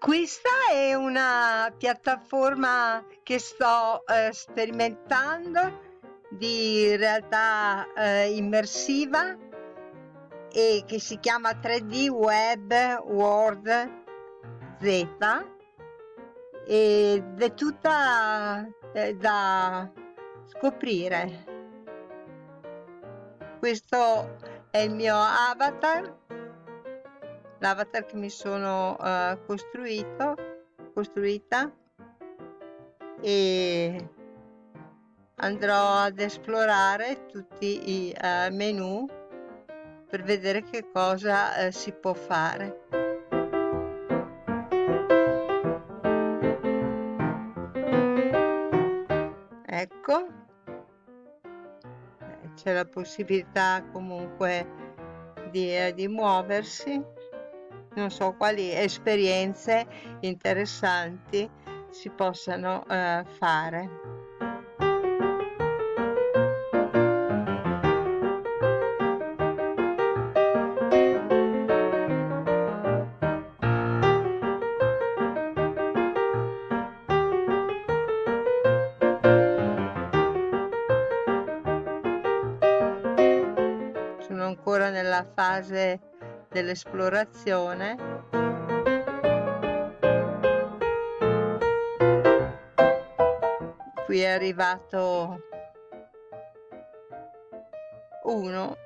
Questa è una piattaforma che sto eh, sperimentando di realtà eh, immersiva e che si chiama 3D Web World Z ed è tutta eh, da scoprire. Questo è il mio avatar, l'avatar che mi sono uh, costruito, costruita. E andrò ad esplorare tutti i uh, menu per vedere che cosa uh, si può fare. Ecco, eh, c'è la possibilità comunque di, eh, di muoversi, non so quali esperienze interessanti si possano eh, fare. ancora nella fase dell'esplorazione. Qui è arrivato uno